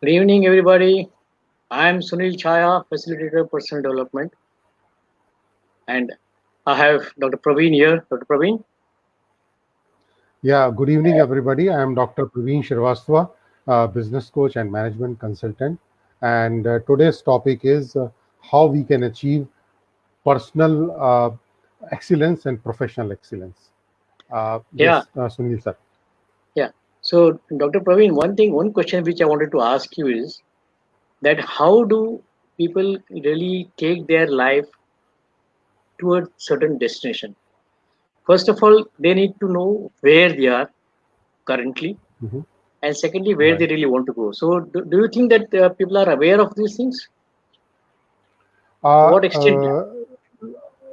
Good evening, everybody. I'm Sunil Chaya, Facilitator of Personal Development. And I have Dr. Praveen here. Dr. Praveen. Yeah, good evening, everybody. I am Dr. Praveen Shrivastava, uh, business coach and management consultant. And uh, today's topic is uh, how we can achieve personal uh, excellence and professional excellence. Uh, yeah. Yes, uh, Sunil sir. Yeah. So, Dr. Praveen, one thing, one question which I wanted to ask you is that how do people really take their life to a certain destination? First of all, they need to know where they are currently, Mhm. and secondly, where they really want to go. So, do, do you think that uh, people are aware of these things? Uh, what extent? uh,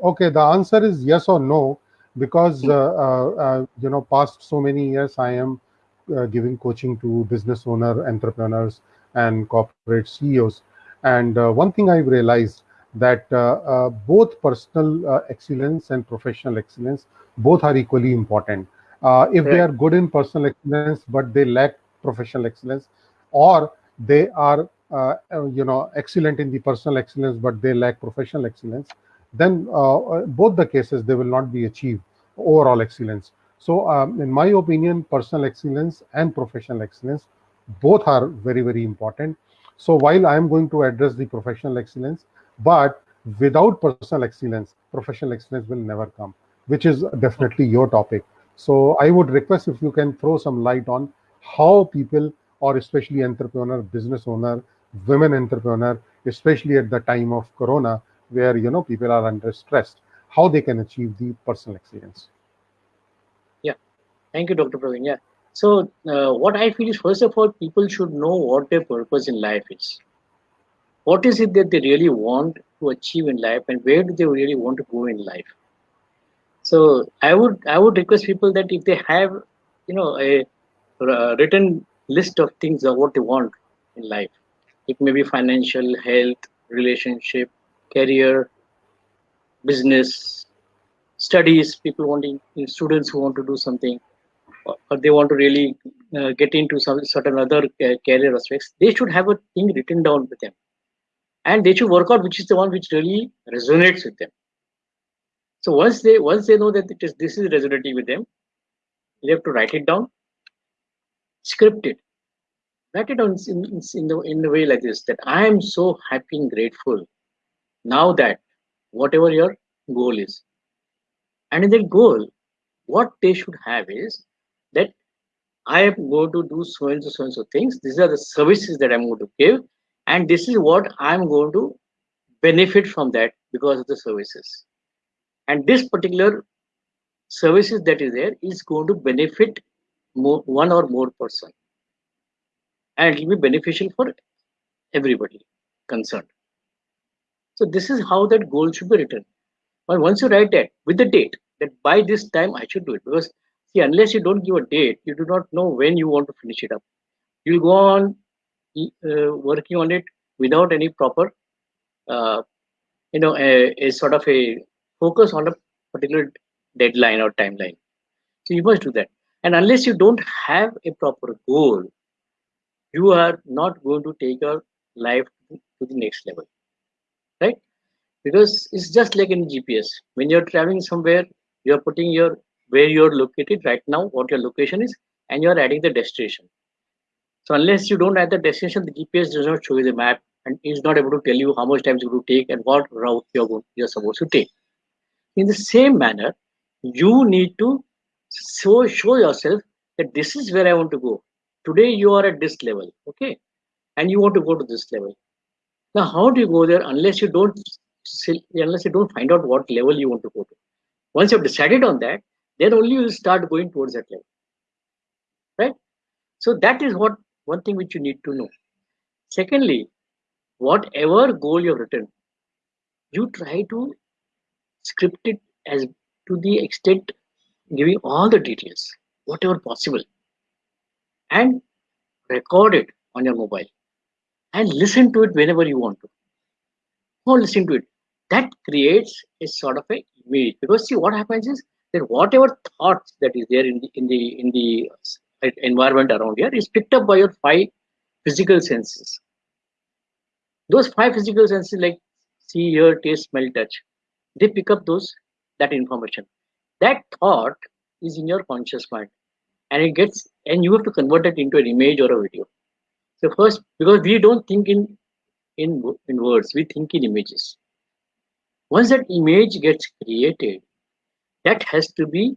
okay, the answer is yes or no, because Hmm. uh, uh, uh, you know, past so many years, I am uh, giving coaching to business owner, entrepreneurs, and corporate CEOs. And uh, one thing I've realized that uh, uh, both personal excellence and professional excellence both are equally important. If they are good in personal excellence but they lack professional excellence, or they are uh, you know excellent in the personal excellence but they lack professional excellence then uh, both the cases they will not be achieved overall excellence so um, in my opinion personal excellence and professional excellence both are very very important. So while i am going to address the professional excellence but without personal excellence professional excellence will never come which is definitely your topic. So i would request if you can throw some light on how people or especially entrepreneur business owner women entrepreneur especially at the time of corona where you know people are under stress how they can achieve the personal excellence. Thank you, Dr. Praveen. Yeah. So, uh, what I feel is, first of all, people should know what their purpose in life is. What is it that they really want to achieve in life, and where do they really want to go in life? So, I would I would request people that if they have, you know, a uh, written list of things of what they want in life, it may be financial, health, relationship, career, business, studies. People wanting students who want to do something or they want to really uh, get into some certain other ca- career aspects, they should have a thing written down with them, and they should work out which is the one which really resonates with them. So once they once they know that it is this is resonating with them, they have to write it down, script it, write it down in, in, in the in the way like this that I am so happy and grateful now that whatever your goal is, and in that goal, what they should have is that I am going to do so and so, so and so things. These are the services that I'm going to give, and this is what I'm going to benefit from that because of the services. And this particular services that is there is going to benefit more, one or more person, and it will be beneficial for everybody concerned. So this is how that goal should be written. But once you write that with the date, that by this time I should do it, because see, unless you don't give a date, you do not know when you want to finish it up. You'll go on uh, working on it without any proper, uh, you know, a, a sort of a focus on a particular deadline or timeline. So you must do that. And unless you don't have a proper goal, you are not going to take your life to the next level, right? Because it's just like in GPS. When you're traveling somewhere, you're putting your where you're located right now, what your location is, and you're adding the destination. So unless you don't add the destination, the GPS does not show you the map and is not able to tell you how much time it's going to take and what route you're going, you're supposed to take. In the same manner, you need to show show yourself that this is where I want to go. Today you are at this level, okay, and you want to go to this level. Now, how do you go there unless you don't unless you don't find out what level you want to go to? Once you've decided on that, then only you will start going towards that level, right? So that is what one thing which you need to know. Secondly, whatever goal you've written, you try to script it as to the extent giving all the details, whatever possible, and record it on your mobile and listen to it whenever you want to. Or listen to it. That creates a sort of a image because see what happens is that whatever thoughts that is there in the in the in the environment around here is picked up by your five physical senses. Those five physical senses like see, hear, taste, smell, touch, they pick up those that information. That thought is in your conscious mind and it gets and you have to convert it into an image or a video. So first, because we don't think in in, in words, we think in images. Once that image gets created, that has to be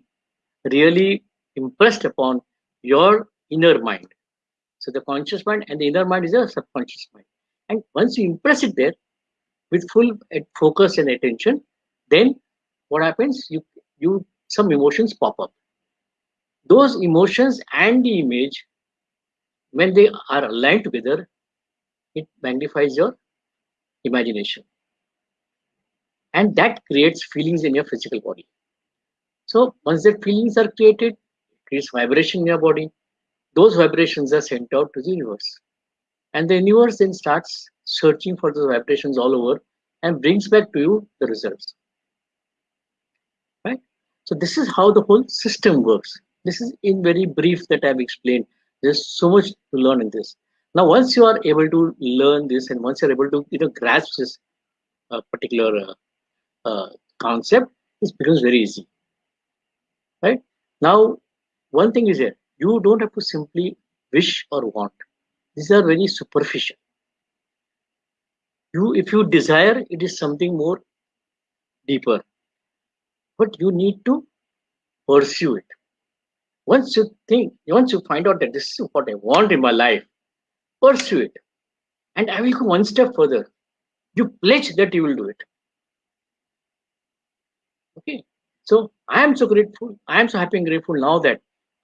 really impressed upon your inner mind. So the conscious mind and the inner mind is a subconscious mind. And once you impress it there with full focus and attention, then what happens? You you some emotions pop up. Those emotions and the image, when they are aligned together, it magnifies your imagination. And that creates feelings in your physical body. So once the feelings are created, creates vibration in your body. Those vibrations are sent out to the universe. And the universe then starts searching for those vibrations all over and brings back to you the results. Right? So this is how the whole system works. This is in very brief that I've explained. There's so much to learn in this. Now, once you are able to learn this and once you're able to you know grasp this uh, particular uh, uh, concept, it becomes very easy. Right? Now, one thing is here, you don't have to simply wish or want. These are very superficial. You, if you desire, it is something more deeper. But you need to pursue it. Once you think, once you find out that this is what I want in my life, pursue it. And I will go one step further. You pledge that you will do it. Okay. So I am so grateful. I am so happy and grateful now that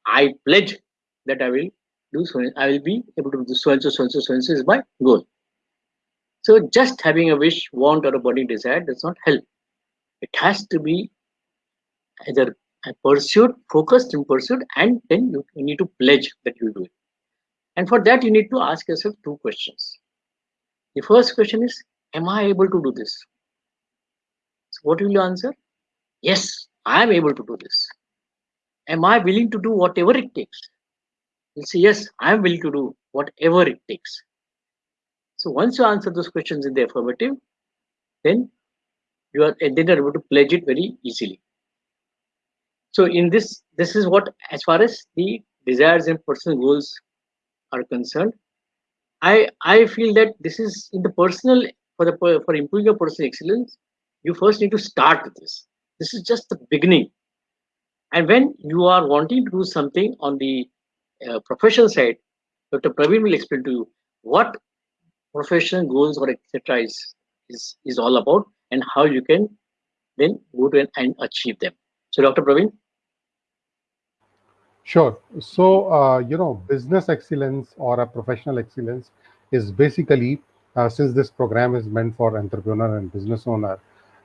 I pledge that I will do so. I will be able to do so and so, so and so, so and so is my goal. So just having a wish, want, or a burning desire does not help. It has to be either a pursuit, focused in pursuit, and then you, you need to pledge that you do it. And for that, you need to ask yourself two questions. The first question is, am I able to do this? So what will you answer? Yes, I am able to do this. Am I willing to do whatever it takes? You'll say, yes, I am willing to do whatever it takes. So once you answer those questions in the affirmative, then you are then you're able to pledge it very easily. So in this, this is what as far as the desires and personal goals are concerned, I I feel that this is in the personal for the for improving your personal excellence. You first need to start with this. This is just the beginning. And when you are wanting to do something on the uh, professional side, Dr. Praveen will explain to you what professional goals or etc. is is is all about and how you can then go to and achieve them. So, Dr. Praveen. Sure. So, uh, you know, business excellence or a professional excellence is basically, uh, since this program is meant for entrepreneur and business owner,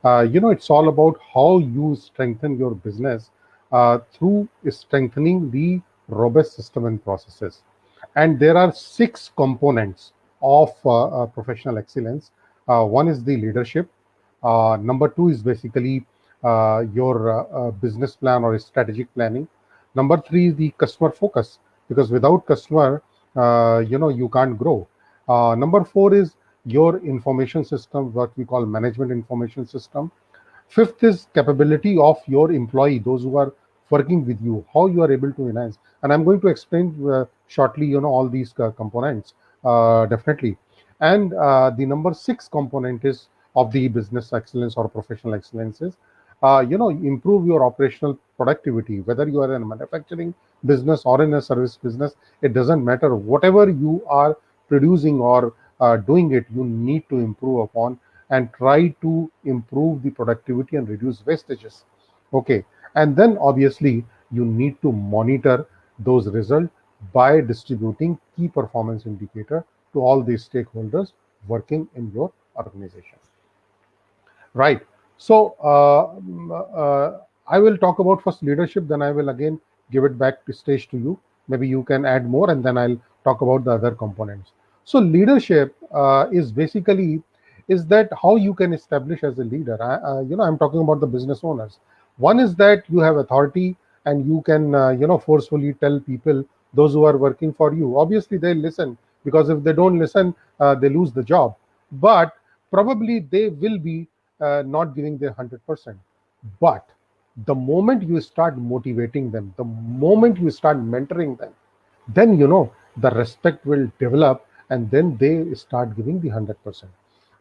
uh, you know, it's all about how you strengthen your business uh, through strengthening the robust system and processes. And there are six components of uh, uh, professional excellence. one is the leadership. number two is basically your business plan or strategic planning number three is the customer focus because without customer uh, you know you can't grow uh, number four is your information system what we call management information system. Fifth is capability of your employee those who are working with you how you are able to enhance. And i'm going to explain uh, shortly you know all these uh, components uh, definitely. And uh, the number six component is of the business excellence or professional excellence is uh, you know improve your operational productivity whether you are in a manufacturing business or in a service business it doesn't matter. Whatever you are producing or uh, doing it you need to improve upon and try to improve the productivity and reduce wastages okay and then obviously you need to monitor those results by distributing key performance indicator to all the stakeholders working in your organization right so uh, uh, I will talk about first leadership, then I will again give it back to stage to you. Maybe you can add more, and then I'll talk about the other components. So leadership uh, is basically is that how you can establish as a leader. I, uh, you know, I'm talking about the business owners. One is that you have authority and you can uh, you know forcefully tell people those who are working for you. Obviously, they listen because if they don't listen uh, they lose the job but probably they will be uh, not giving their 100% but the moment you start motivating them the moment you start mentoring them then you know the respect will develop and then they start giving the 100%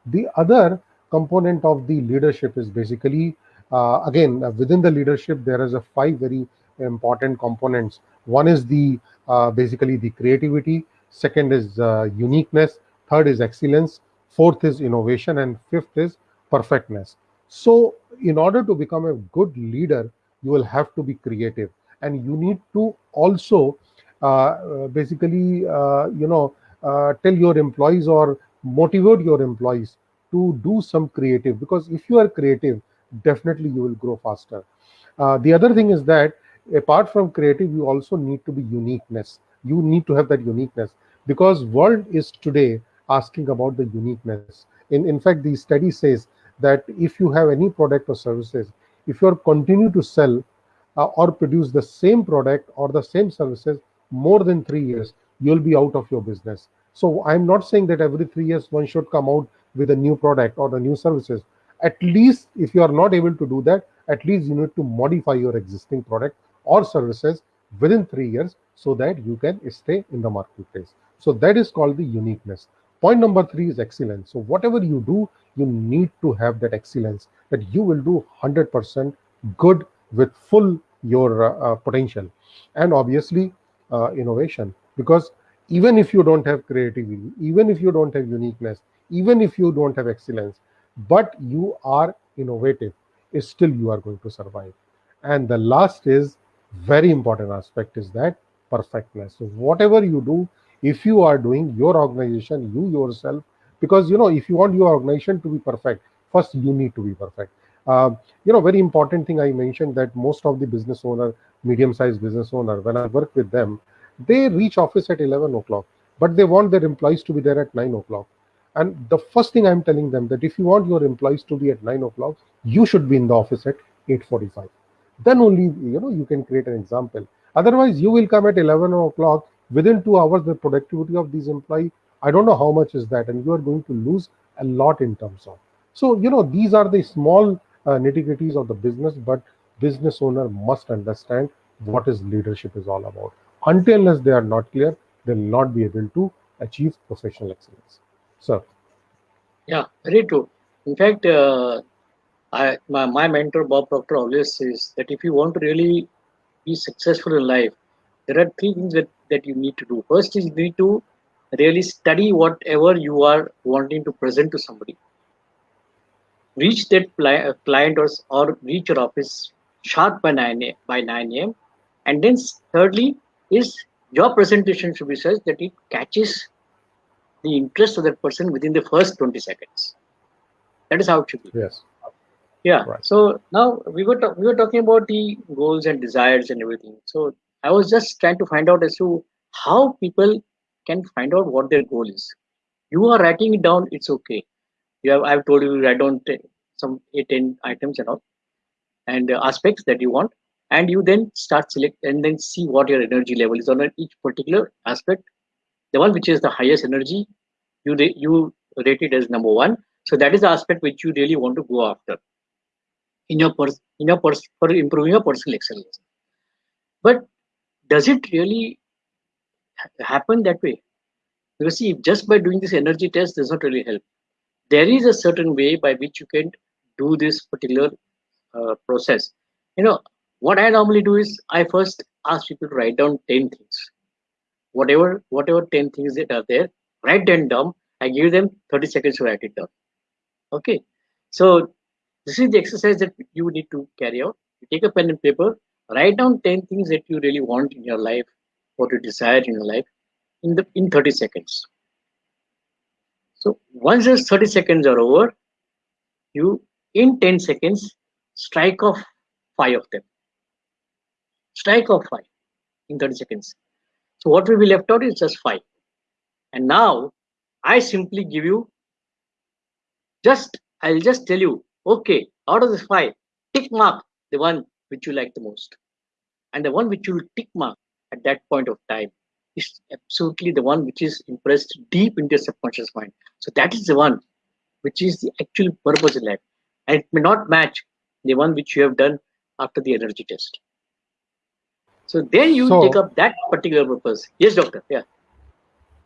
the other component of the leadership is basically uh, again uh, within the leadership there is a five very important components. One is the uh, basically the creativity second is uh, uniqueness third is excellence fourth is innovation and fifth is perfectness. So in order to become a good leader you will have to be creative and you need to also uh, uh basically uh, you know uh, tell your employees or motivate your employees to do some creative because if you are creative definitely you will grow faster. The other thing is that apart from creative you also need to be uniqueness. You need to have that uniqueness because world is today asking about the uniqueness. In in fact the study says that if you have any product or services if you are continue to sell uh, or produce the same product or the same services more than 3 years you'll be out of your business. So i'm not saying that every 3 years one should come out with a new product or a new services. At least if you are not able to do that at least you need to modify your existing product or services within 3 years so that you can stay in the marketplace. So that is called the uniqueness. Point number 3 is excellence. So whatever you do you need to have that excellence that you will do 100% good with full your uh, uh, potential and obviously uh, innovation because even if you don't have creativity even if you don't have uniqueness even if you don't have excellence but you are innovative still you are going to survive. And the last is very important aspect is that perfectness. So whatever you do if you are doing your organization you yourself because you know if you want your organization to be perfect first you need to be perfect. Uh, you know very important thing i mentioned that most of the business owner medium sized business owner when i work with them they reach office at 11 o'clock but they want their employees to be there at 9 o'clock. And the first thing i'm telling them that if you want your employees to be at 9 o'clock you should be in the office at 8.45 then only you know you can create an example. Otherwise you will come at 11 o'clock. Within two hours the productivity of these employee i don't know how much is that and you are going to lose a lot in terms of. So you know these are the small uh, nitty-gritties of the business but business owner must understand what is leadership is all about until unless they are not clear they will not be able to achieve professional excellence. Sir. Yeah very true. In fact uh, I, my, my mentor bob proctor always says that if you want to really be successful in life there are three things that, that you need to do. First is you need to really study whatever you are wanting to present to somebody. Reach that uh, client or, or reach your office sharp by 9 a, by 9 a.m and then thirdly is your presentation should be such that it catches the interest of that person within the first 20 seconds that is how it should be yes yeah right. so now we were we were talking about the goals and desires and everything so i was just trying to find out as to how people can find out what their goal is. You are writing it down, it's okay. You have I've told you write down some eight, 10 items and all and uh, aspects that you want and you then start select and then see what your energy level is on each particular aspect the one which is the highest energy you you rate it as number one so that is the aspect which you really want to go after in your pers- in your pers- for improving your personal excellence but does it really happen that way. Because see, just by doing this energy test does not really help. There is a certain way by which you can do this particular uh, process. You know, what I normally do is I first ask people to write down 10 things. Whatever, whatever 10 things that are there, write them down. I give them 30 seconds to write it down. Okay. So this is the exercise that you need to carry out. You take a pen and paper, write down 10 things that you really want in your life what you desire in your life in the in 30 seconds so once those 30 seconds are over you in 10 seconds strike off five of them strike of five in 30 seconds so what will be left out is just five and now i simply give you just i'll just tell you okay out of this five tick mark the one which you like the most and the one which you will tick mark at that point of time is absolutely the one which is impressed deep into your subconscious mind. So that is the one which is the actual purpose in life. And it may not match the one which you have done after the energy test. So then you so, take up that particular purpose. Yes, doctor. Yeah.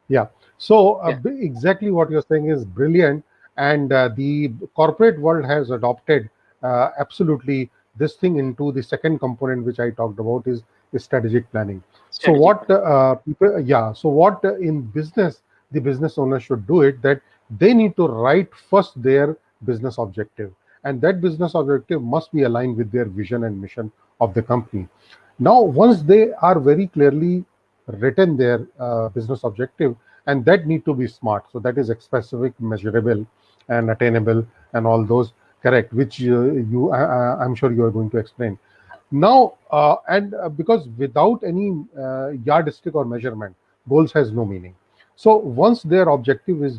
Yeah. So uh, yeah. exactly what you're saying is brilliant, and uh, the corporate world has adopted uh, absolutely this thing into the second component which I talked about is, is strategic planning. Strategic. So what uh, people, yeah. So what uh, in business the business owner should do it that they need to write first their business objective, and that business objective must be aligned with their vision and mission of the company. Now, once they are very clearly written their uh, business objective, and that need to be smart. So that is specific, measurable, and attainable, and all those correct, which uh, you uh, I'm sure you are going to explain. Now, uh, and uh, because without any uh, yardstick or measurement, goals has no meaning. So once their objective is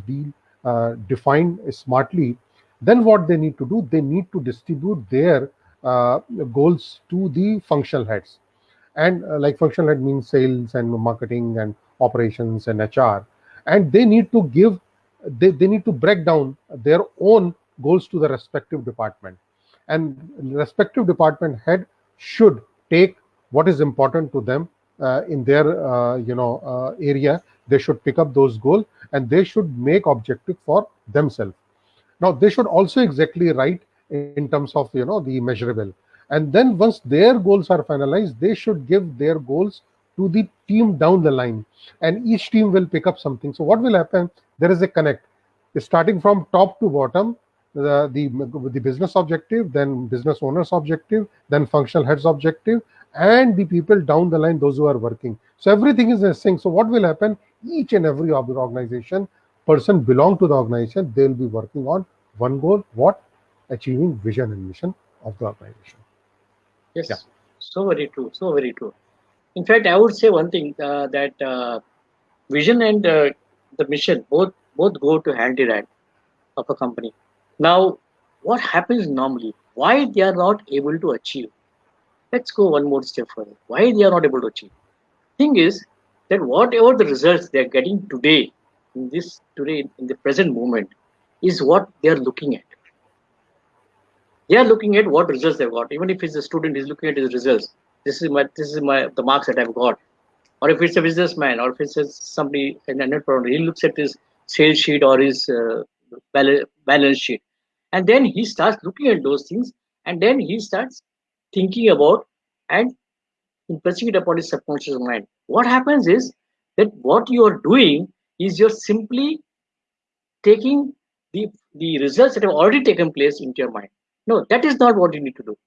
uh, defined smartly, then what they need to do, they need to distribute their goals to the functional heads and uh, like functional head means sales and marketing and operations and hr and they need to give they, they need to break down their own goals to the respective department. And respective department head should take what is important to them uh, in their uh, you know uh, area. They should pick up those goals and they should make objective for themselves. Now they should also exactly write in terms of you know the measurable and then once their goals are finalized they should give their goals to the team down the line. And each team will pick up something. So what will happen? There is a connect. Starting from top to bottom the, the the business objective then business owners objective then functional heads objective and the people down the line those who are working. So everything is a sync. So what will happen? Each and every organization person belong to the organization they will be working on one goal what? Achieving vision and mission of the organization Yes, yeah. so very true. So very true. In fact, I would say one thing uh, that uh, vision and uh, the mission both both go to hand in hand of a company. Now, what happens normally? Why they are not able to achieve? Let's go one more step further. Why they are not able to achieve? Thing is that whatever the results they are getting today in this today in the present moment is what they are looking at they are looking at what results they've got. Even if it's a student, he's looking at his results. This is my this is my the marks that I've got. Or if it's a businessman, or if it's somebody in a net product, he looks at his sales sheet or his uh, balance sheet, and then he starts looking at those things, and then he starts thinking about and impressing it upon his subconscious mind. What happens is that what you are doing is you're simply taking the the results that have already taken place into your mind no, that is not what you need to do.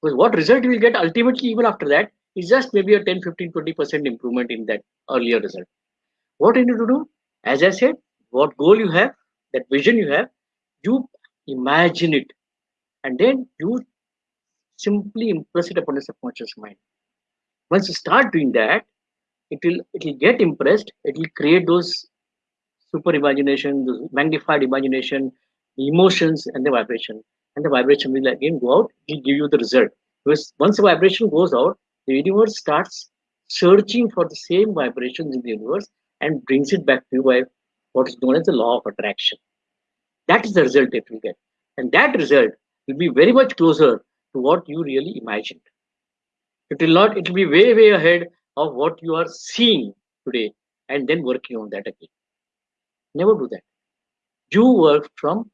Because what result you will get ultimately even after that is just maybe a 10, 15, 20% improvement in that earlier result. What you need to do, as I said, what goal you have, that vision you have, you imagine it. And then you simply impress it upon the subconscious mind. Once you start doing that, it will it will get impressed, it will create those super imagination, those magnified imagination, emotions and the vibration and the vibration will again go out, will give you the result. Because once the vibration goes out, the universe starts searching for the same vibrations in the universe and brings it back to you by what is known as the law of attraction. That is the result that you get. And that result will be very much closer to what you really imagined. It will not, it will be way, way ahead of what you are seeing today and then working on that again. Never do that. You work from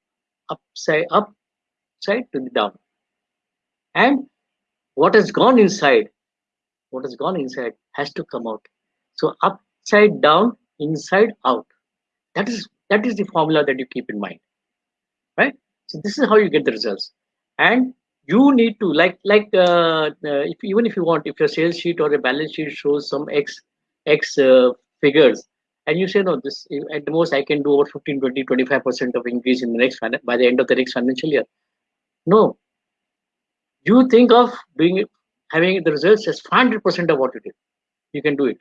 upside up side to the down. And what has gone inside, what has gone inside has to come out. So upside down, inside out. That is that is the formula that you keep in mind. Right? So this is how you get the results. And you need to like like uh, uh, if even if you want if your sales sheet or a balance sheet shows some x x uh, figures and you say no this at the most i can do over 15 20 25 percent of increase in the next by the end of the next financial year no. You think of doing having the results as 500% of what you did. You can do it.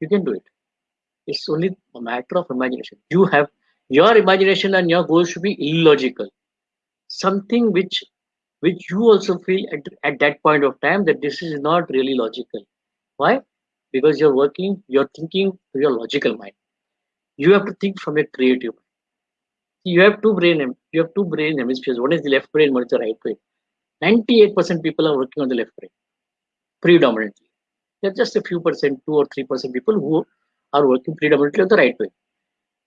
You can do it. It's only a matter of imagination. You have your imagination and your goals should be illogical. Something which which you also feel at, at that point of time that this is not really logical. Why? because you're working, you're thinking through your logical mind. You have to think from a creative mind. You have two brain, you have two brain hemispheres. One is the left brain, one is the right brain. 98% people are working on the left brain, predominantly. There are just a few percent, two or three percent people who are working predominantly on the right brain.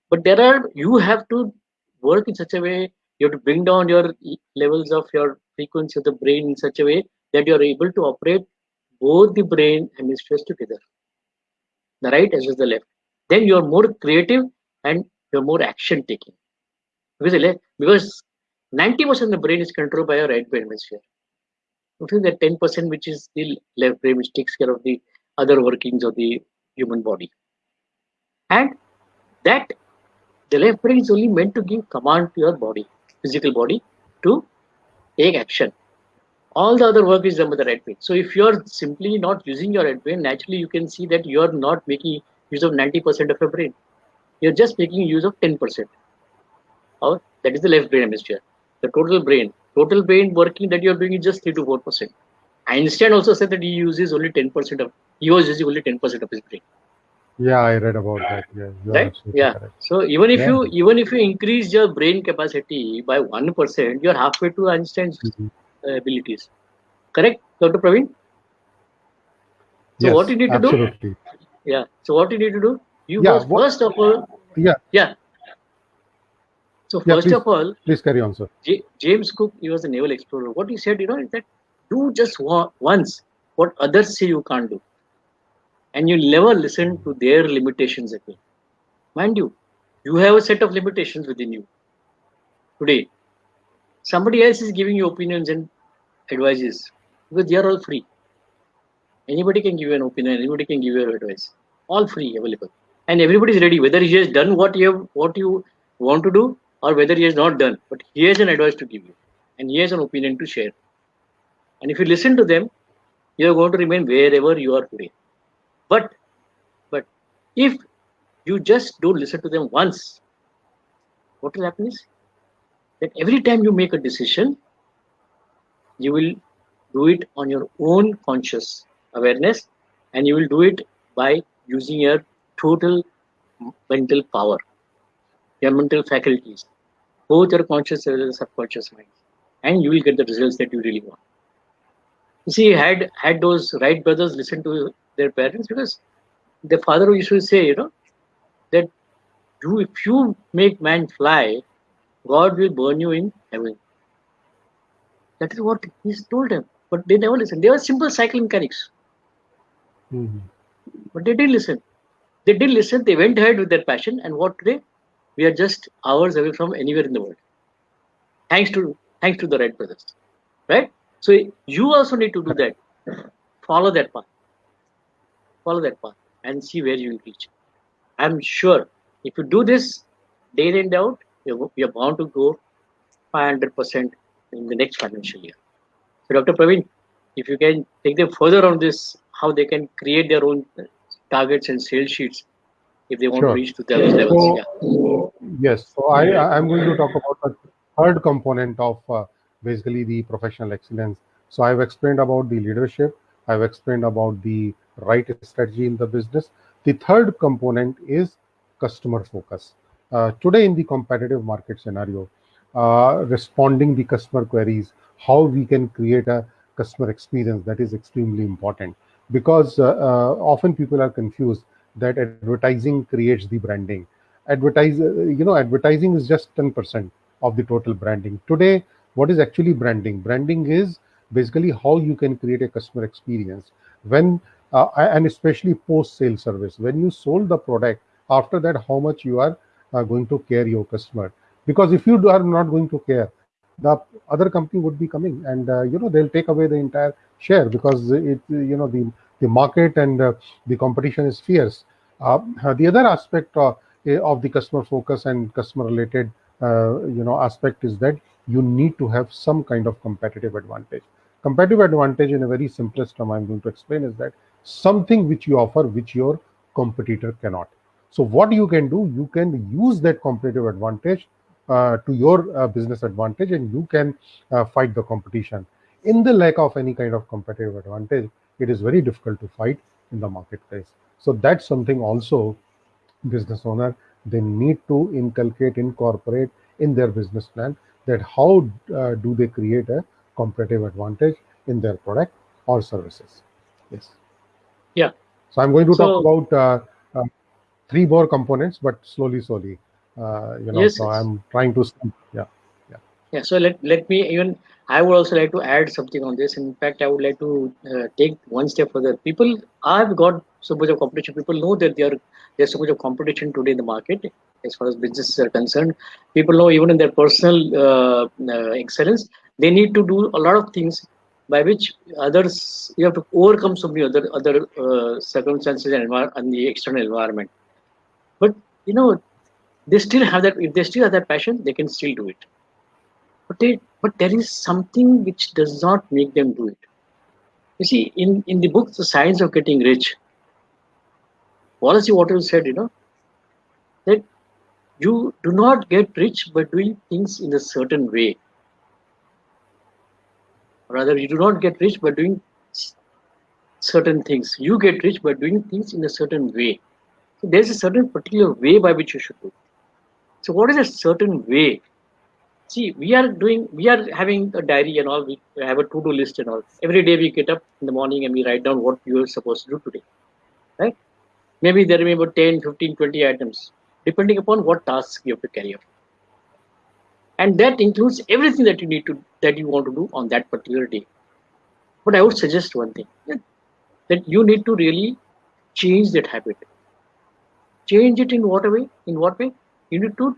But there are, you have to work in such a way, you have to bring down your levels of your frequency of the brain in such a way that you are able to operate both the brain hemispheres together, the right as well as the left. Then you are more creative and you're more action taking. Because, because 90% of the brain is controlled by your right brain hemisphere. Only that 10% which is the left brain which takes care of the other workings of the human body. And that the left brain is only meant to give command to your body, physical body, to take action. All the other work is done by the right brain. So if you're simply not using your right brain, naturally you can see that you're not making use of 90% of your brain. You're just making use of 10%. Or that is the left brain hemisphere. The total brain, total brain working that you're doing is just 3 to 4%. Einstein also said that he uses only 10% of, he was using only 10% of his brain. Yeah, I read about that. Yeah, right. Yeah. Correct. So even if yeah. you even if you increase your brain capacity by one percent, you're halfway to Einstein's mm-hmm. uh, abilities. Correct, Dr. Praveen? So yes, what you need to absolutely. do? Yeah. So what you need to do? You yeah, first of all. Yeah. Yeah. So first please, of all, please carry on, sir. J James Cook, he was a naval explorer. What he said, you know, is that do just once what others say you can't do and you never listen to their limitations again. Mind you, you have a set of limitations within you. Today, somebody else is giving you opinions and advices because they are all free. Anybody can give you an opinion, anybody can give you advice. All free, available. And everybody is ready, whether he has done what you have, what you want to do, or whether he has not done. But he has an advice to give you, and he has an opinion to share. And if you listen to them, you are going to remain wherever you are today. But but if you just don't listen to them once, what will happen is that every time you make a decision, you will do it on your own conscious awareness and you will do it by using your total mental power, your mental faculties, both your conscious as well as subconscious mind, and you will get the results that you really want. You see, had had those Wright brothers listened to their parents because the father used to say, you know, that you, if you make man fly, God will burn you in heaven. That is what he told them. But they never listened. They were simple cycle mechanics. Mm -hmm. But they did listen. They did listen. They went ahead with their passion. And what today? We are just hours away from anywhere in the world. Thanks to thanks to the Wright brothers. Right? So you also need to do that. Follow that path follow that path and see where you will reach. I'm sure if you do this day in day out, you're, you're bound to go 500% in the next financial year. So, Dr. Praveen, if you can take them further on this, how they can create their own targets and sales sheets if they want sure. to reach to those levels. So, yeah. Yes, so I, I'm going to talk about the third component of uh, basically the professional excellence. So I've explained about the leadership, I've explained about the right strategy in the business. The third component is customer focus. Uh, today in the competitive market scenario, uh, responding the customer queries, how we can create a customer experience that is extremely important because uh, uh often people are confused that advertising creates the branding. Advertise, uh, you know, advertising is just 10% of the total branding. Today, what is actually branding? Branding is basically how you can create a customer experience. When uh, and especially post sale service when you sold the product after that how much you are uh, going to care your customer because if you are not going to care the other company would be coming and uh, you know they'll take away the entire share because it you know the the market and uh, the competition is fierce uh, the other aspect uh, of the customer focus and customer related you know aspect is that you need to have some kind of competitive advantage competitive advantage in a very simplest term i'm going to explain is that something which you offer which your competitor cannot. So what you can do, you can use that competitive advantage uh, to your uh, business advantage and you can uh, fight the competition. In the lack of any kind of competitive advantage, it is very difficult to fight in the marketplace. So that's something also business owner they need to inculcate, incorporate in their business plan that how uh, do they create a competitive advantage in their product or services. Yes. Yeah. So I'm going to So- talk about uh, uh, three more components, but slowly, slowly. Uh, you know, Yes, so yes. I'm trying to. Yeah. Yeah, so let, let me even, I would also like to add something on this. In fact, I would like to uh, take one step further. People have got so much of competition. People know that there there's so much of competition today in the market as far as businesses are concerned. People know even in their personal uh, uh, excellence, they need to do a lot of things by which others, you have to overcome so many other other uh, circumstances and, and the external environment. But, you know, they still have that, if they still have that passion, they can still do it but they, but there is something which does not make them do it. You see, in in the book, The Science of Getting Rich, Wallace Wattles said, you know, that you do not get rich by doing things in a certain way. Rather, you do not get rich by doing certain things. You get rich by doing things in a certain way. So there's a certain particular way by which you should do. So what is a certain way? See, we are doing, we are having a diary and all. We have a to-do list and all. Every day we get up in the morning and we write down what you are supposed to do today, right? Maybe there may be about 10, 15, 20 items, depending upon what tasks you have to carry out. And that includes everything that you need to, that you want to do on that particular day. But I would suggest one thing that, you need to really change that habit. Change it in what way? In what way? You need to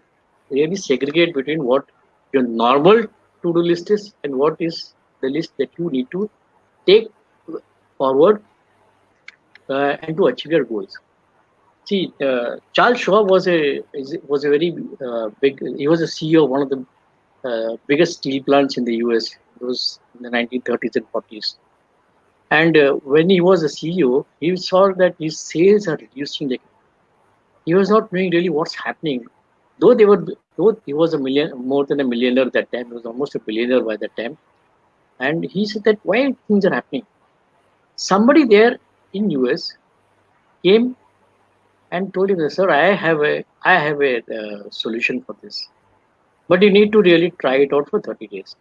really segregate between what your normal to-do list is and what is the list that you need to take forward uh, and to achieve your goals. See, uh, Charles Schwab was a was a very uh, big. He was a CEO of one of the uh, biggest steel plants in the U.S. It was in the 1930s and 40s. And uh, when he was a CEO, he saw that his sales are reducing. He was not knowing really what's happening. Though they were, though he was a million, more than a millionaire at that time. He was almost a billionaire by that time. And he said that why things are happening. Somebody there in US came and told him, "Sir, I have a, I have a uh, solution for this, but you need to really try it out for 30 days."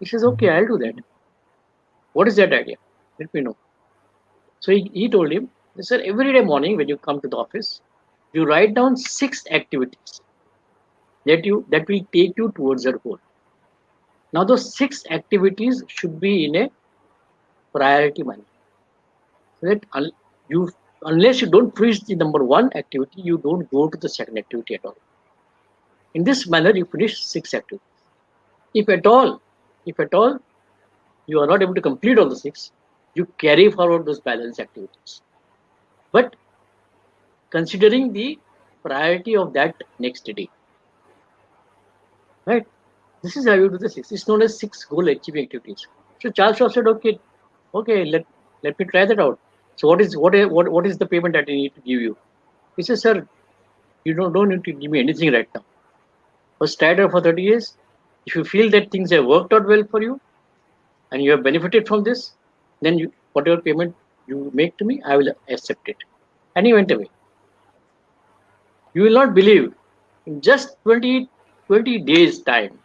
He says, "Okay, I'll do that." What is that idea? Let me know. So he, he told him, Sir, every day morning when you come to the office, you write down six activities that you that will take you towards your goal. Now those six activities should be in a priority manner. So that you unless you don't finish the number one activity, you don't go to the second activity at all. In this manner, you finish six activities. If at all, if at all, you are not able to complete all the six, you carry forward those balance activities. But considering the priority of that next day, right? This is how you do the six. It's known as six goal achieving activities. So Charles Schwab said, okay, okay, let let me try that out. So what is what what, what is the payment that I need to give you? He says, sir, you don't, don't need to give me anything right now. First try for 30 years. If you feel that things have worked out well for you and you have benefited from this, then you whatever payment you make to me, I will accept it. And he went away. You will not believe in just 20, 20 days time,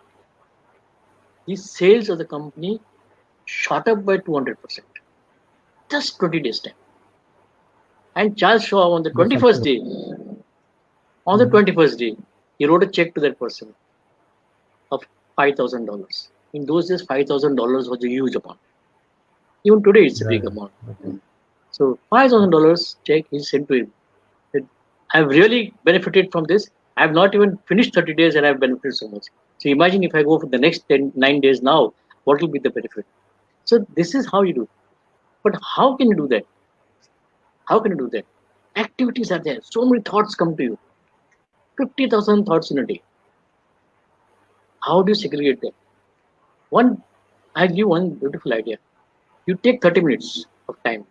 the sales of the company shot up by 200%. Just 20 days time. And Charles Schwab on the 21st day, on the Mhm. 21st day, he wrote a check to that person of $5,000. In those days, $5,000 was a huge amount. Even today, it's a big amount. So $5,000 check he sent to him. I've really benefited from this. I've not even finished 30 days and I've benefited so much. So imagine if I go for the next 10, 9 days now, what will be the benefit? So this is how you do. But how can you do that? How can you do that? Activities are there. So many thoughts come to you. 50,000 thoughts in a day. How do you segregate them? One, I give one beautiful idea. You take 30 minutes of time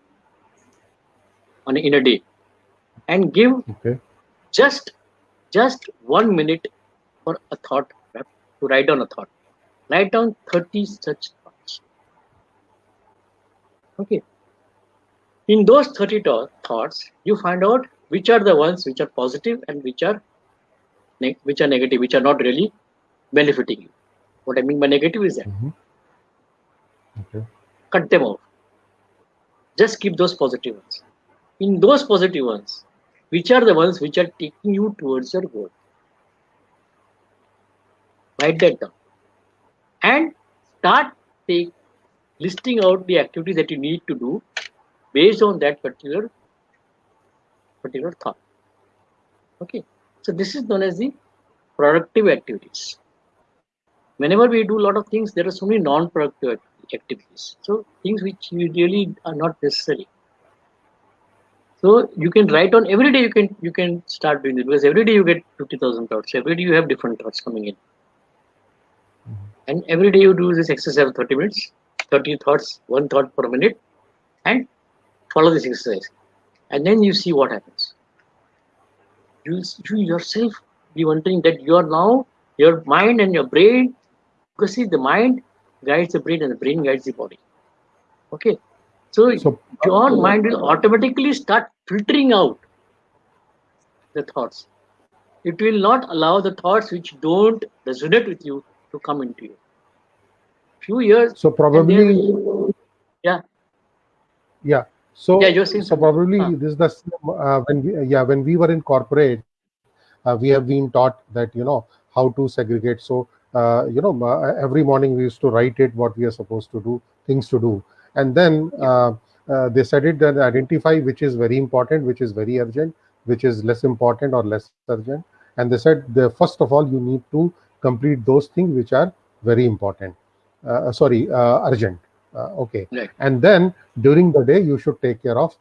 on a, in a day and give Okay. just just one minute for a thought to write down a thought. Write down 30 such thoughts. Okay. In those 30 thoughts, you find out which are the ones which are positive and which are which are negative, which are not really benefiting you. What I mean by negative is that Mm -hmm. okay. cut them off. Just keep those positive ones. In those positive ones, which are the ones which are taking you towards your goal? Write that down and start take, listing out the activities that you need to do based on that particular particular thought. Okay, so this is known as the productive activities. Whenever we do a lot of things, there are so many non-productive activities. So things which you really are not necessary. So you can write on every day. You can you can start doing it because every day you get fifty thousand thoughts. Every day you have different thoughts coming in, mm-hmm. and every day you do this exercise of thirty minutes, thirty thoughts, one thought per minute, and follow this exercise, and then you see what happens. You you yourself be wondering that you are now your mind and your brain because see the mind guides the brain and the brain guides the body okay so, so your mind will automatically start filtering out the thoughts. It will not allow the thoughts which don't resonate with you to come into you. Few years so probably yeah. Yeah. So yeah, so probably huh. this is the uh, when we, yeah when we were in corporate uh, we have been taught that you know how to segregate. So uh, you know uh, every morning we used to write it what we are supposed to do things to do and then uh, uh, they said it that identify which is very important which is very urgent which is less important or less urgent. And they said the first of all you need to complete those things which are very important. Uh, sorry urgent. Okay. Right. and then during the day you should take care of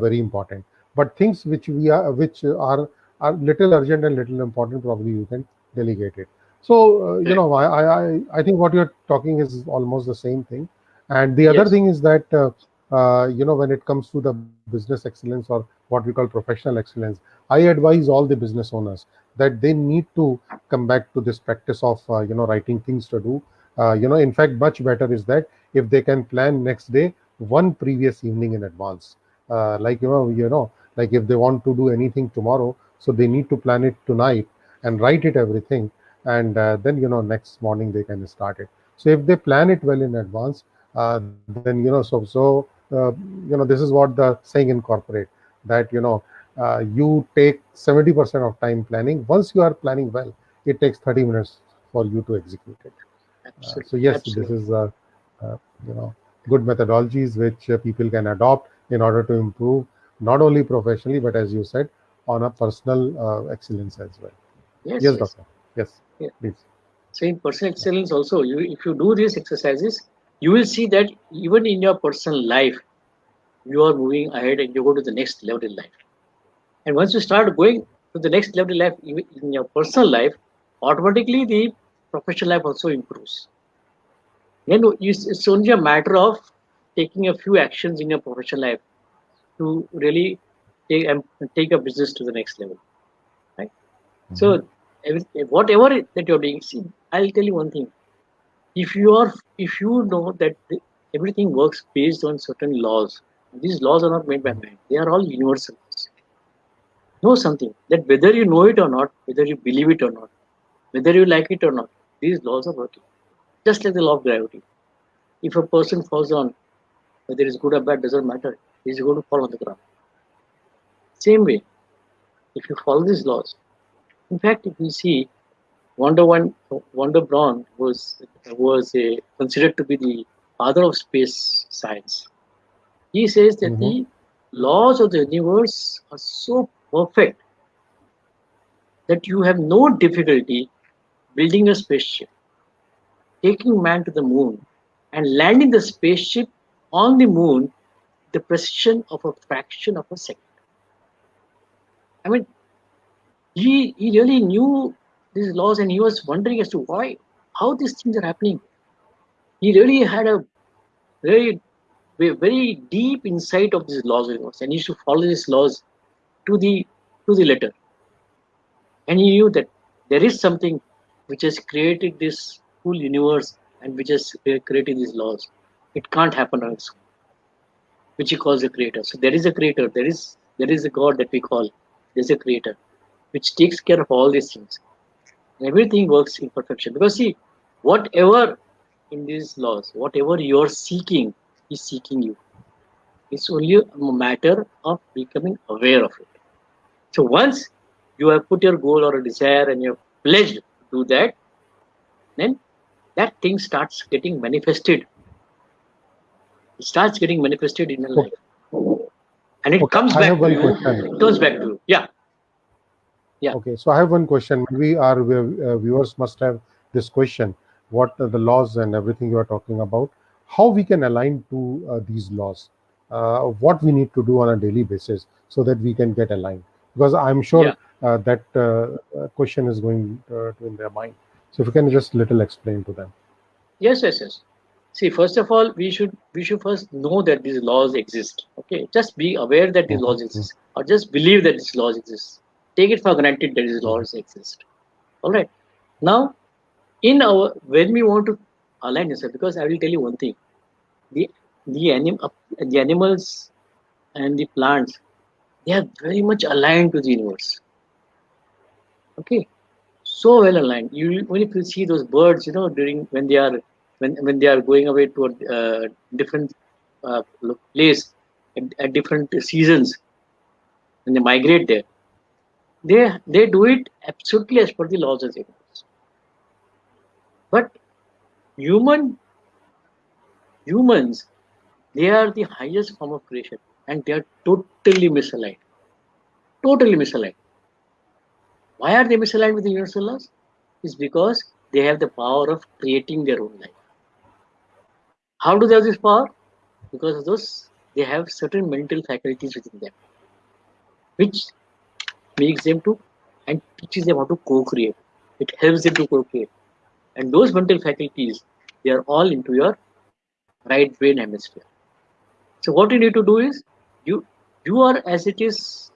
very important. But things which we are which are are little urgent and little important probably you can delegate it. So, uh, you know, I, I, I think what you're talking is almost the same thing. And the other yes. thing is that, uh, uh, you know, when it comes to the business excellence or what we call professional excellence, I advise all the business owners that they need to come back to this practice of, uh, you know, writing things to do. Uh, you know, in fact, much better is that if they can plan next day, one previous evening in advance. Uh, like, you know, you know, like if they want to do anything tomorrow, so they need to plan it tonight and write it everything and uh, then you know next morning they can start it so if they plan it well in advance then you know so so uh, you know this is what the saying in corporate that you know uh, you take 70% of time planning. Once you are planning well it takes 30 minutes for you to execute it. Uh, so yes Absolutely. this is uh, you know good methodologies which people can adopt in order to improve not only professionally but as you said on a personal excellence as well. Yes, yes, yes. doctor. Yes yeah. please. So in personal excellence also. You if you do these exercises you will see that even in your personal life you are moving ahead and you go to the next level in life. And once you start going to the next level in life in your personal life automatically the professional life also improves. Then it's only a matter of taking a few actions in your professional life to really take, um, take a business to the next level right? Mm -hmm. so whatever that you're doing see i'll tell you one thing if you are if you know that everything works based on certain laws these laws are not made by man. They are all universal know something that whether you know it or not whether you believe it or not whether you like it or not these laws are working. Just like the law of gravity. If a person falls on whether it's good or bad doesn't matter he's going to fall on the ground. Same way if you follow these laws in fact, if you see, Wanda One, Wanda Braun was was a, considered to be the father of space science. He says that mm -hmm. the laws of the universe are so perfect that you have no difficulty building a spaceship, taking man to the moon, and landing the spaceship on the moon the precision of a fraction of a second. I mean, he, he really knew these laws and he was wondering as to why, how these things are happening. He really had a very, very deep insight of these laws and he used to follow these laws to the to the letter. And he knew that there is something which has created this whole universe and which has created these laws. It can't happen on its own. which he calls the creator. So there is a creator. There is there is a God that we call. There's a creator, which takes care of all these things. Everything works in perfection. Because see, whatever in these laws, whatever you're seeking is seeking you. It's only a matter of becoming aware of it. So once you have put your goal or a desire and you're pledged to do that, then that thing starts getting manifested. It starts getting manifested in your life. And it Okay, comes back to you. question. It comes back to you. Yeah. Yeah. Okay, so I have one question. We our uh, viewers must have this question: What are the laws and everything you are talking about? How we can align to uh, these laws? Uh, what we need to do on a daily basis so that we can get aligned? Because I'm sure Yeah. uh, that uh, question is going uh, to in their mind. So if you can just little explain to them. Yes, yes, yes. See, first of all, we should we should first know that these laws exist. Okay, just be aware that these Mhm, laws exist, or just believe that these laws exist. Take it for granted that these laws exist. All right. Now, in our when we want to align yourself, because I will tell you one thing: the the anim the animals and the plants they are very much aligned to the universe. Okay, so well aligned. You when if you see those birds, you know, during when they are when when they are going away to a uh, different uh, place at, at different seasons, when they migrate there, they they do it absolutely as per the laws of the universe. But human humans, they are the highest form of creation, and they are totally misaligned. Totally misaligned. Why are they misaligned with the universal laws? Is because they have the power of creating their own life. How do they have this power? Because of those, they have certain mental faculties within them, which makes them to and teaches them how to co-create. It helps them to co-create. And those mental faculties, they are all into your right brain hemisphere. So what you need to do is you you are as it is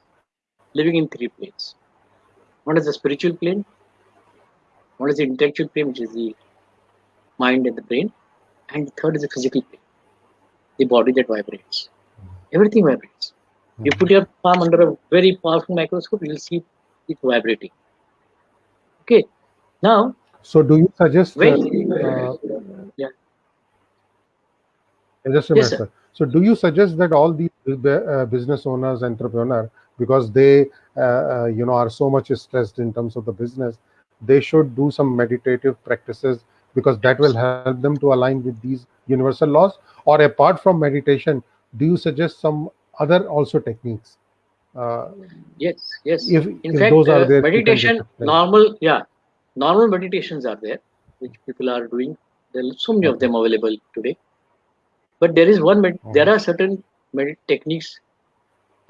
living in three planes. One is the spiritual plane, one is the intellectual plane, which is the mind and the brain, and the third is the physical plane, the body that vibrates. Everything vibrates. You put your palm under a very powerful microscope, you will see it vibrating. Okay. Now, So do you suggest? Uh, uh, yeah, Just a Yes, minute. So, do you suggest that all these uh, business owners, entrepreneur, because they, uh, uh, you know, are so much stressed in terms of the business, they should do some meditative practices because that will help them to align with these universal laws? Or apart from meditation, do you suggest some other also techniques? Uh, yes, yes. if In if fact, those are uh, there, you can just meditation, normal, yeah, normal meditations are there, which people are doing. There are so many of them available today. But there is one, med- there Mhm. are certain med- techniques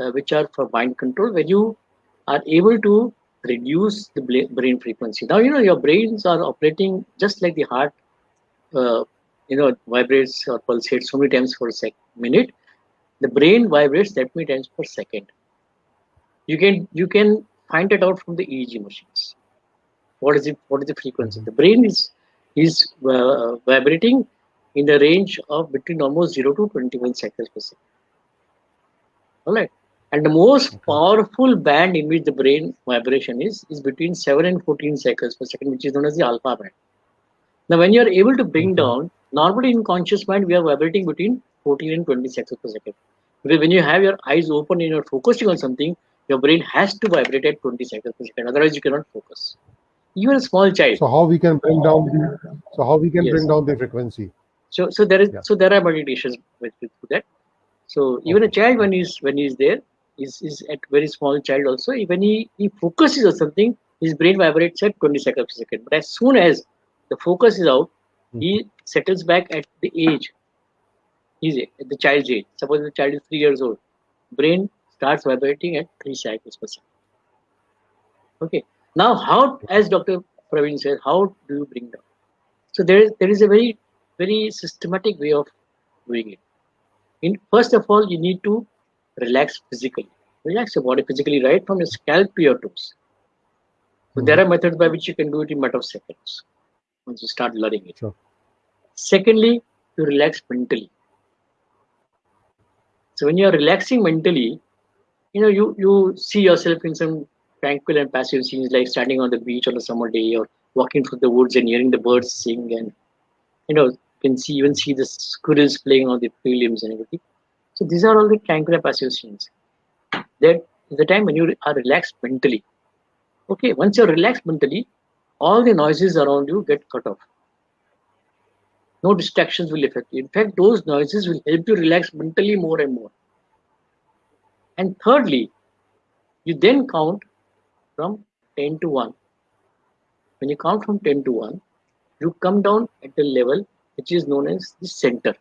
uh, which are for mind control where you are able to reduce the brain frequency. Now, you know, your brains are operating just like the heart, uh, you know, vibrates or pulsates so many times per sec- minute. The brain vibrates that many times per second. You can you can find it out from the EEG machines. What is it? What is the frequency? Mhm. The brain is is uh, vibrating in the range of between almost zero to twenty-one cycles per second. All right. And the most powerful band in which the brain vibration is is between 7 and 14 cycles per second, which is known as the alpha band. Now, when you are able to bring Mhm. down, normally in conscious mind, we are vibrating between 14 and 20 cycles per second. Because when you have your eyes open and you're focusing on something, your brain has to vibrate at 20 cycles per second. Otherwise, you cannot focus. Even a small child. So, how we can bring uh, down the, so how we can Yes. bring down the frequency? So, so there is Yeah. so there are meditations with, with that. So even a child when he's when he's there is is at very small child also when he, he focuses on something his brain vibrates at 20 seconds per second but as soon as the focus is out he mm-hmm. settles back at the age he's at the child's age suppose the child is three years old. Brain starts vibrating at three cycles per second. Okay. Now how as dr praveen said how do you bring down? So there is there is a very very systematic way of doing it. In first of all you need to relax physically. Relax your body physically right from your scalp to your toes. So there are methods by which you can do it in matter of seconds once you start learning it. Sure. secondly you relax mentally So when you're relaxing mentally, you know, you, you see yourself in some tranquil and passive scenes like standing on the beach on a summer day or walking through the woods and hearing the birds sing and, you know, you can see even see the squirrels playing on the tree limbs and everything. So these are all the tranquil and passive scenes. That is the time when you are relaxed mentally. Okay, once you're relaxed mentally, all the noises around you get cut off. No distractions will affect you. In fact, those noises will help you relax mentally more and more. And thirdly, you then count from 10 to 1. When you count from 10 to 1, you come down at the level which is known as the center.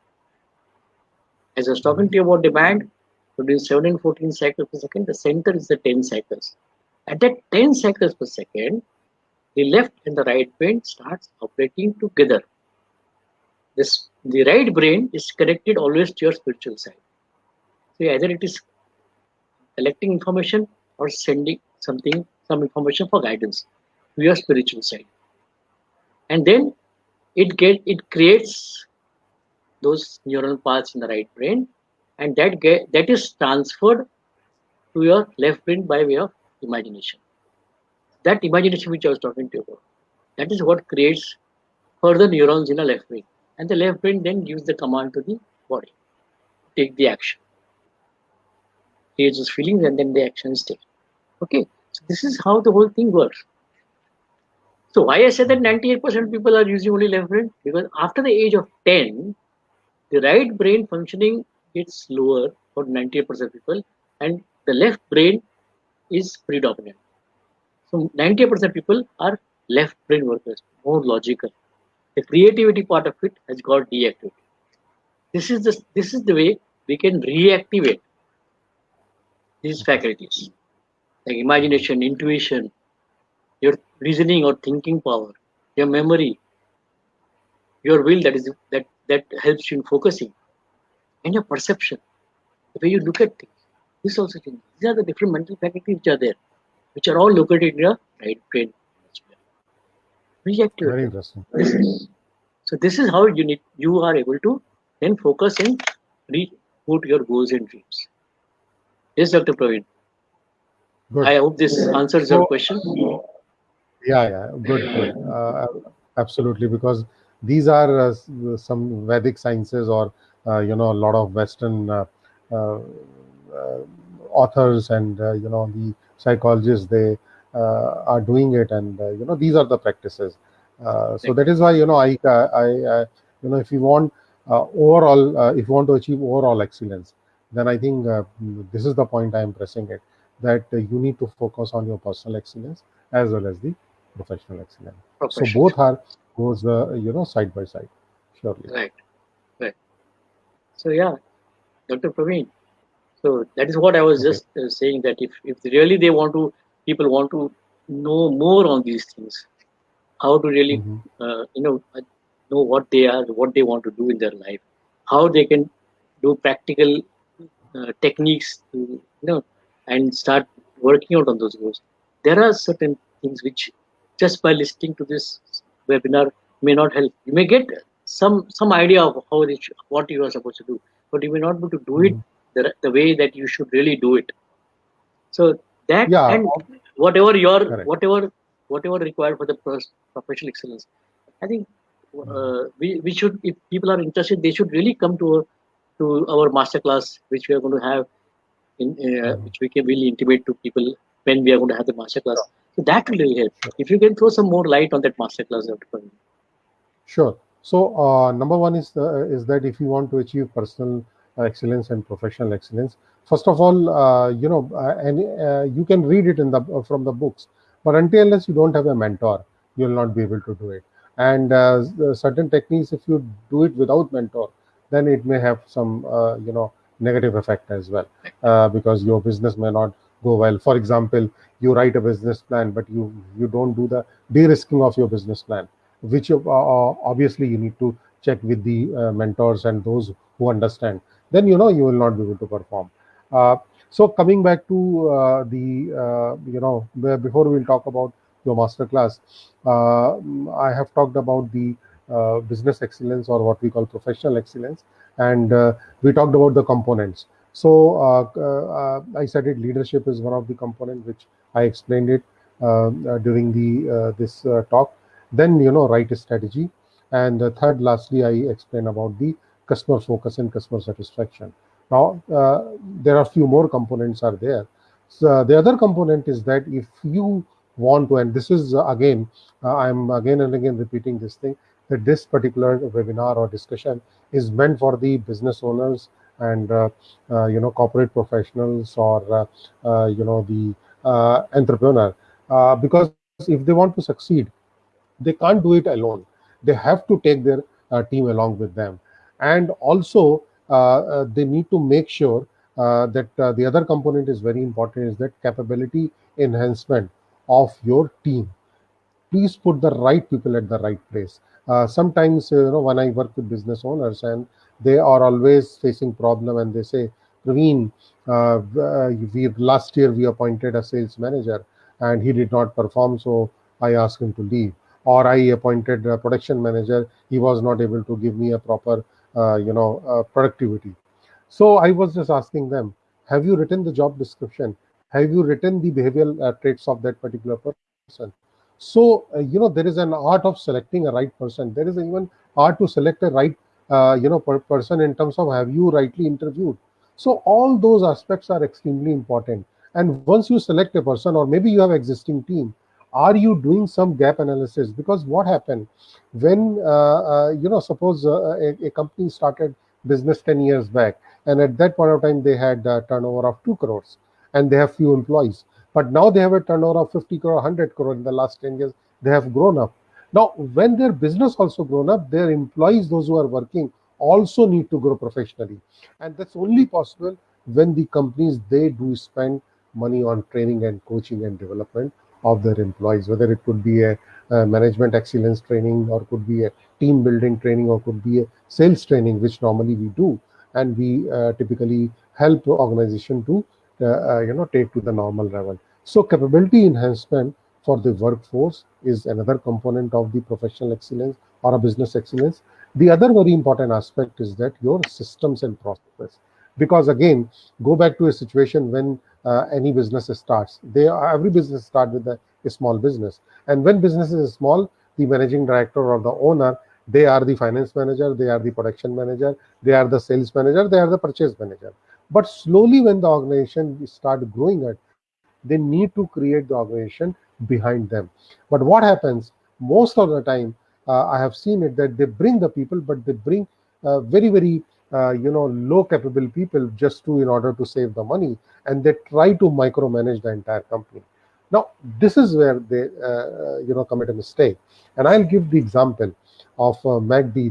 As I was talking to you about demand, between 7 and 14 cycles per second, the center is the 10 cycles. At that 10 cycles per second, the left and the right brain starts operating together. This the right brain is connected always to your spiritual side. So either it is collecting information or sending something, some information for guidance to your spiritual side. And then it get it creates those neural paths in the right brain and that get that is transferred to your left brain by way of imagination that imagination which I was talking to you about, that is what creates further neurons in the left brain. And the left brain then gives the command to the body, take the action. Creates those feelings and then the action is taken. Okay, so this is how the whole thing works. So why I said that 98% people are using only left brain? Because after the age of 10, the right brain functioning gets lower for 98% of people and the left brain is predominant. So 98% people are left brain workers, more logical. The creativity part of it has got deactivated. This is the this is the way we can reactivate these faculties, like imagination, intuition, your reasoning or thinking power, your memory, your will that is that that helps you in focusing, and your perception, the way you look at things. This also changes. These are the different mental faculties which are there which are all located in your right brain. Reactive. Very interesting. So this is how you need you are able to then focus and reach put your goals and dreams. Yes, Dr. Praveen. Good. I hope this answers So- your question. Yeah, yeah, good, good. Uh, absolutely, because these are uh, some Vedic sciences or, uh, you know, a lot of Western uh, uh, uh, authors and, uh, you know, the psychologists, they are doing it. And, uh, you know, these are the practices. Uh, so that is why, you know, I, I, I you know, if you want uh, overall, uh, if you want to achieve overall excellence, then I think uh, this is the point I am pressing it, that uh, you need to focus on your personal excellence as well as the professional excellence. So both are goes uh, you know side by side. Surely. Right. Right. So yeah, Dr. Praveen. So that is what I was just uh, saying that if, if really they want to, people want to know more on these things, how to really, Mhm. uh, you know, uh, know what they are, what they want to do in their life, how they can do practical uh, techniques to, you know, and start working out on those goals. There are certain things which just by listening to this webinar may not help. You may get some some idea of how should, what you are supposed to do, but you may not be able to do it the, the way that you should really do it. So that Yeah. and whatever your Correct. whatever whatever required for the professional excellence, I think uh, we we should if people are interested, they should really come to to our master class, which we are going to have in uh, which we can really intimate to people when we are going to have the master class. So that will really help. If you can throw some more light on that master class, Sure. So uh, number one is the, is that if you want to achieve personal uh, excellence and professional excellence, first of all, uh, you know, uh, and uh, you can read it in the from the books, but until unless you don't have a mentor, you will not be able to do it. And uh, certain techniques, if you do it without mentor, then it may have some uh, you know negative effect as well, uh, because your business may not go well. For example, you write a business plan, but you you don't do the de-risking of your business plan which you, uh, uh, obviously you need to check with the uh, mentors and those who understand then you know you will not be able to perform uh, so coming back to uh, the uh, you know before we'll talk about your master class uh, i have talked about the uh, business excellence or what we call professional excellence and uh, we talked about the components So uh, uh, I said it. Leadership is one of the component which I explained it during the this talk. Then you know, write strategy, and third, lastly, I explain about the customer focus and customer satisfaction. Now, uh, there are a few more components are there. So the other component is that if you want to, and this is uh, again, uh, I'm again and again repeating this thing, that this particular webinar or discussion is meant for the business owners and uh, uh, you know corporate professionals or uh, you know the entrepreneur. Because if they want to succeed they can't do it alone. They have to take their team along with them. And also they need to make sure uh, that uh, the other component is very important is that capability enhancement of your team. Please put the right people at the right place. Uh, sometimes you know when i work with business owners and they are always facing problem and they say Praveen, uh, we last year we appointed a sales manager and he did not perform so i asked him to leave. Or i appointed a production manager. He was not able to give me a proper uh, you know uh, productivity. So i was just asking them have you written the job description? Have you written the behavioral uh, traits of that particular person? So uh, you know there is an art of selecting a right person. There is even art to select a right uh, you know per person in terms of have you rightly interviewed. So all those aspects are extremely important. And once you select a person or maybe you have existing team are you doing some gap analysis? Because what happened when uh, uh, you know suppose uh, a, a, company started business 10 years back and at that point of time they had a turnover of 2 crores and they have few employees. But now they have a turnover of 50 crore 100 crore in the last 10 years. They have grown up. Now, when their business also grown up, their employees, those who are working, also need to grow professionally. And that's only possible when the companies, they do spend money on training and coaching and development of their employees, whether it could be a, a management excellence training or could be a team building training or could be a sales training, which normally we do. And we uh, typically help organization to, uh, uh, you know, take to the normal level. So capability enhancement for the workforce is another component of the professional excellence or a business excellence. The other very important aspect is that your systems and processes. Because again, go back to a situation when uh, any business starts. They are, every business start with a, a small business, and when business is small, the managing director or the owner they are the finance manager, they are the production manager, they are the sales manager, they are the purchase manager. But slowly, when the organization start growing it, they need to create the organization behind them. But what happens most of the time, uh, I have seen it that they bring the people, but they bring uh, very, very uh, you know low capable people just to in order to save the money, and they try to micromanage the entire company. Now, this is where they uh, you know commit a mistake, and I'll give the example of uh.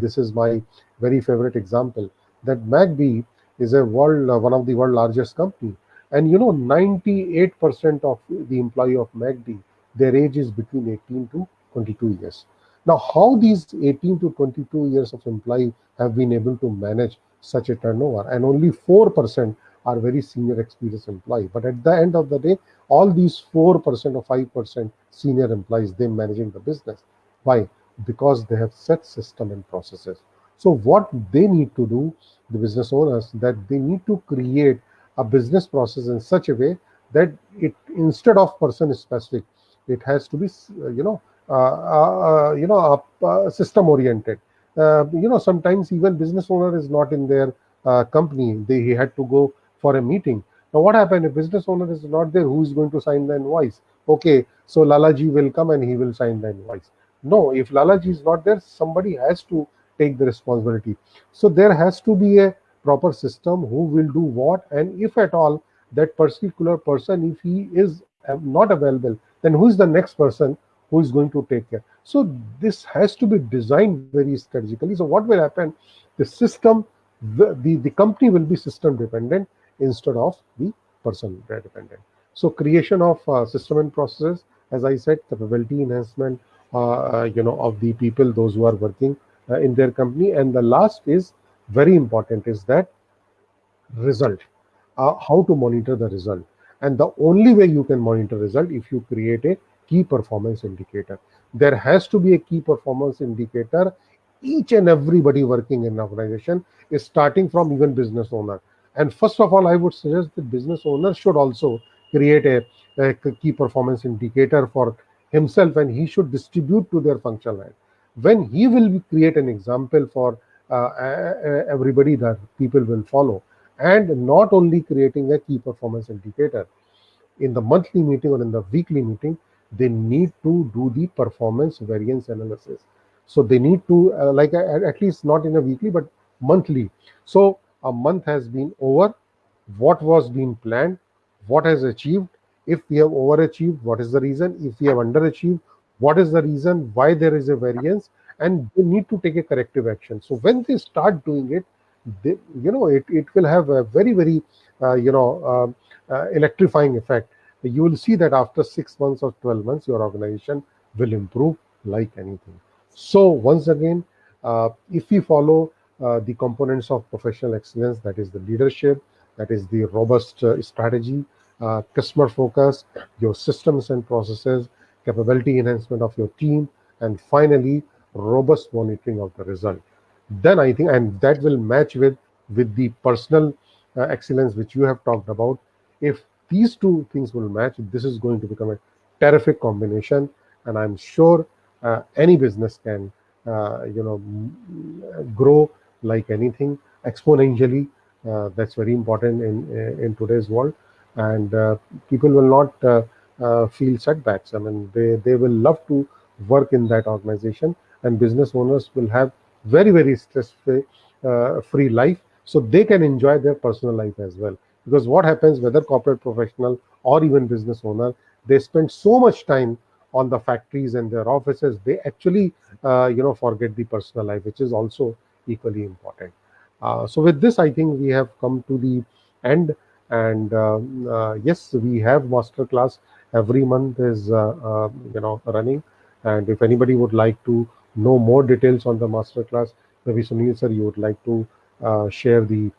This is my very favorite example. That McD is a world uh, one of the world largest company, and you know 98% of the employee of McD their age is between 18 to 22 years. Now, how these 18 to 22 years of employee have been able to manage such a turnover, and only 4% are very senior experienced employee. But at the end of the day, all these 4% or 5% senior employees, they managing the business. Why? Because they have set system and processes. So what they need to do, the business owners, that they need to create a business process in such a way that it instead of person specific, it has to be, uh, you know, uh, uh, you know, system oriented. Uh, you know, sometimes even business owner is not in their uh, company. They he had to go for a meeting. Now, what happened if business owner is not there? Who is going to sign the invoice? Okay, so Lalaji will come and he will sign the invoice. No, if Lalaji is not there, somebody has to take the responsibility. So there has to be a proper system who will do what, and if at all that particular person, if he is uh, not available, then who is the next person who is going to take care? So this has to be designed very strategically. So what will happen? The system, the, the, the company will be system dependent instead of the person dependent. So creation of uh, system and processes, as I said, capability enhancement, uh, uh, you know, of the people, those who are working uh, in their company. And the last is very important is that result, uh, how to monitor the result. And the only way you can monitor result if you create a key performance indicator. There has to be a key performance indicator. Each and everybody working in an organization is starting from even business owner. And first of all, I would suggest that business owner should also create a, a key performance indicator for himself and he should distribute to their functional head. When he will create an example for uh, everybody that people will follow and not only creating a key performance indicator in the monthly meeting or in the weekly meeting they need to do the performance variance analysis. So they need to uh, like uh, at least not in a weekly but monthly. So a month has been over. What was being planned? What has achieved? If we have overachieved what is the reason? If we have underachieved what is the reason why there is a variance? And they need to take a corrective action. So when they start doing it they, you know it, it will have a very very uh, you know uh, uh, electrifying effect you will see that after six months or 12 months your organization will improve like anything. So once again uh, if we follow uh, the components of professional excellence that is the leadership that is the robust uh, strategy customer focus your systems and processes capability enhancement of your team and finally robust monitoring of the result. Then i think and that will match with with the personal uh, excellence which you have talked about. If these two things will match this is going to become a terrific combination. And i'm sure uh, any business can uh, you know grow like anything exponentially uh, that's very important in in today's world. And uh, people will not uh, uh, feel setbacks. I mean they they will love to work in that organization and business owners will have very very stress free life so they can enjoy their personal life as well because what happens whether corporate professional or even business owner they spend so much time on the factories and their offices they actually uh, you know forget the personal life which is also equally important. Uh, so with this i think we have come to the end. And um, uh, yes we have master class. Every month is uh, uh, you know running. And if anybody would like to know more details on the master class maybe sunil sir you would like to uh, share the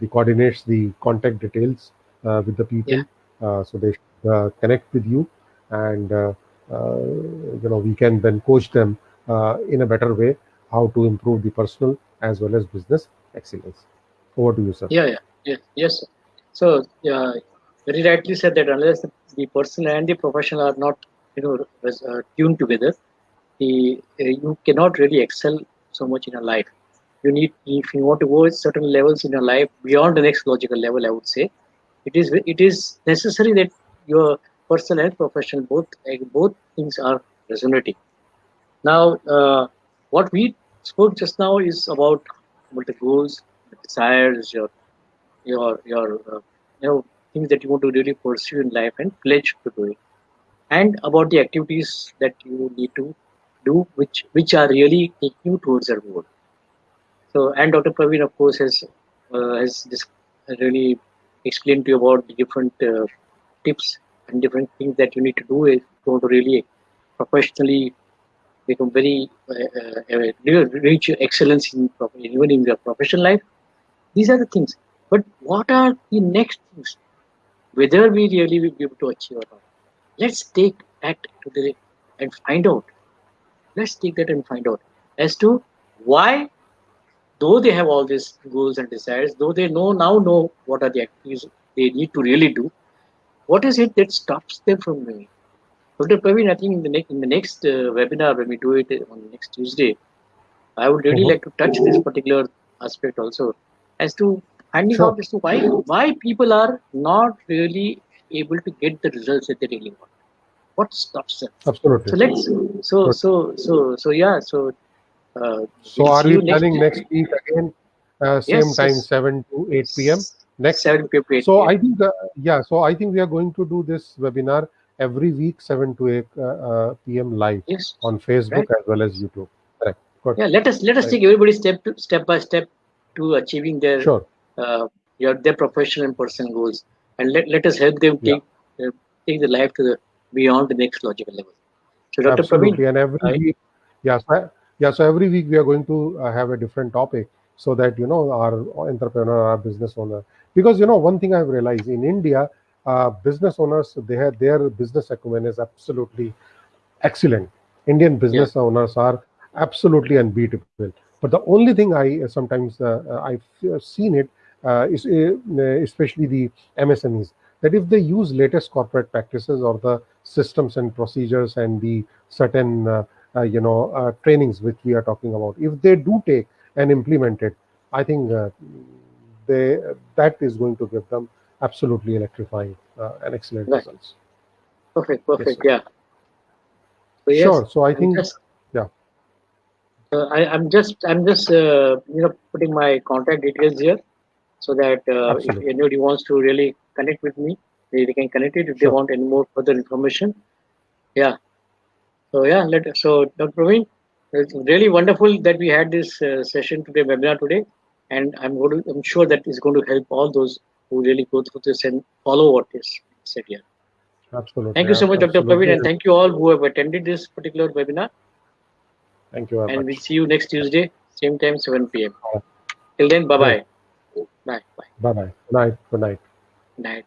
the coordinates, the contact details uh, with the people, yeah. Uh, so they connect with you, and you know we can then coach them in a better way how to improve the personal as well as business excellence. Over to you, sir. Yeah, yeah, yeah yes. Sir. So, yeah, very rightly said that unless the personal and the professional are not, you know, uh, tuned together, the uh, you cannot really excel so much in a life you need if you want to go at certain levels in your life beyond the next logical level i would say it is it is necessary that your personal and professional both like both things are resonating. Now uh, what we spoke just now is about, about the goals the desires your your your uh, you know things that you want to really pursue in life and pledge to do it. And about the activities that you need to do which which are really taking you towards your goal so, and Dr. Praveen, of course, has uh, has really explained to you about the different uh, tips and different things that you need to do if you want to really professionally become very uh, uh reach excellence in even in your professional life. These are the things. But what are the next things? Whether we really will be able to achieve or not. Let's take that to the and find out. Let's take that and find out as to why though they have all these goals and desires, though they know now know what are the activities they need to really do, what is it that stops them from doing it? Dr. Praveen, I think in the next in the next uh, webinar when we do it on next Tuesday, I would really mm-hmm. like to touch this particular aspect also as to finding sure. out as to why why people are not really able to get the results that they really want. What stops them? Absolutely. So let's so so so so yeah. So so are we planning next, week again? Uh, same yes, time, yes. 7 to 8 p.m. Next 7 p.m. So I think, uh, yeah, so I think we are going to do this webinar every week, 7 to 8 uh, uh, p.m. live yes. on Facebook right. as well as YouTube. Correct. Good. Yeah, let us let us right. take everybody step to, step by step to achieving their sure. uh, your their professional and personal goals, and let, let us help them take yeah. uh, take the life to the beyond the next logical level. So, Dr. Absolutely. Praveen, and every I, week, yeah, yeah so every week we are going to uh, have a different topic so that you know our entrepreneur our business owner. Because you know one thing i've realized in india uh, business owners they have their business acumen is absolutely excellent. Indian business yeah. owners are absolutely unbeatable. But the only thing i uh, sometimes uh, uh i've seen it uh, is, especially the MSMEs, that if they use latest corporate practices or the systems and procedures and the certain you know uh, trainings which we are talking about, if they do take and implement it, I think uh, they that is going to give them absolutely electrifying uh, and excellent Right. results. Perfect, perfect. sir. yeah. So yes, Sure. So I I'm think just, yeah. uh, I, I'm just, I'm just, uh, you know, putting my contact details here, so that uh, if anybody wants to really connect with me, they, they can connect it if they want any more further information. Yeah. So yeah, let so Dr. Praveen, it's really wonderful that we had this uh, session today, webinar today, and I'm going to, I'm sure that is going to help all those who really go through this and follow what is said here. Absolutely. Thank you so much, Dr. Absolutely. Praveen, and thank you all who have attended this particular webinar. Thank you And much. we'll see you next Tuesday, same time, 7 p.m. Till then, bye bye. Bye bye. Bye bye. Good night. Good night. Night.